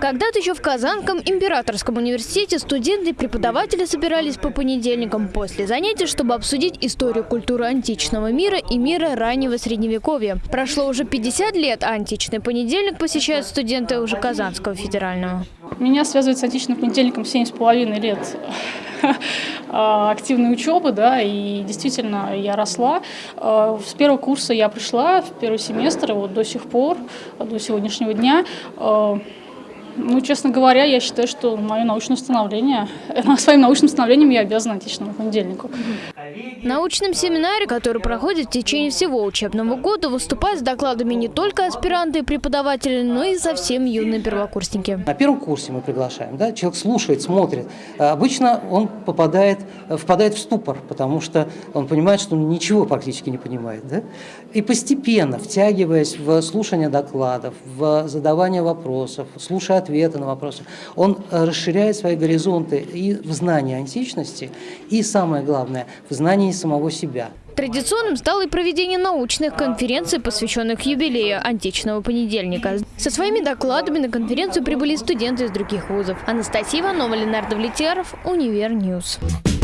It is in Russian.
Когда-то еще в Казанском императорском университете студенты и преподаватели собирались по понедельникам после занятий, чтобы обсудить историю культуры античного мира и мира раннего средневековья. Прошло уже 50 лет, а античный понедельник посещают студенты уже Казанского федерального. Меня связывает с античным понедельником 7,5 лет а, активной учебы, да, и действительно я росла. А, с первого курса я пришла, в первый семестр, и вот до сих пор, до сегодняшнего дня а, ну, честно говоря, я считаю, что мое научное становление, своим научным становлением я обязана античному понедельнику. В научном семинаре, который проходит в течение всего учебного года, выступают с докладами не только аспиранты и преподаватели, но и совсем юные первокурсники. На первом курсе мы приглашаем, да, человек слушает, смотрит. Обычно он попадает, впадает в ступор, потому что он понимает, что он ничего практически не понимает. Да? И постепенно, втягиваясь в слушание докладов, в задавание вопросов, слушая ответы на вопросы, он расширяет свои горизонты и в знании античности, и самое главное, в знании самого себя. Традиционным стало и проведение научных конференций, посвященных юбилею античного понедельника. Со своими докладами на конференцию прибыли студенты из других вузов. Анастасия Иванова, Ленар Давлетьяров, Univer News. News.